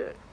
Okay.